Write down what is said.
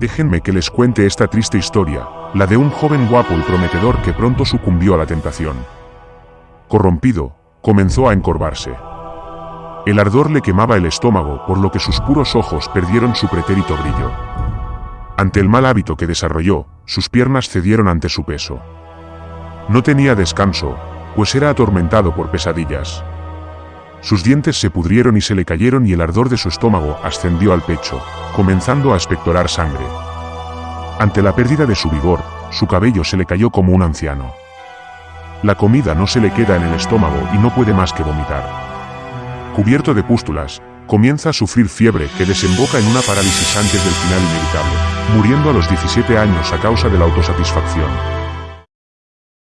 Déjenme que les cuente esta triste historia, la de un joven guapo y prometedor que pronto sucumbió a la tentación. Corrompido, comenzó a encorvarse. El ardor le quemaba el estómago, por lo que sus puros ojos perdieron su pretérito brillo. Ante el mal hábito que desarrolló, sus piernas cedieron ante su peso. No tenía descanso, pues era atormentado por pesadillas. Sus dientes se pudrieron y se le cayeron y el ardor de su estómago ascendió al pecho, comenzando a expectorar sangre. Ante la pérdida de su vigor, su cabello se le cayó como un anciano. La comida no se le queda en el estómago y no puede más que vomitar. Cubierto de pústulas, comienza a sufrir fiebre que desemboca en una parálisis antes del final inevitable, muriendo a los 17 años a causa de la autosatisfacción.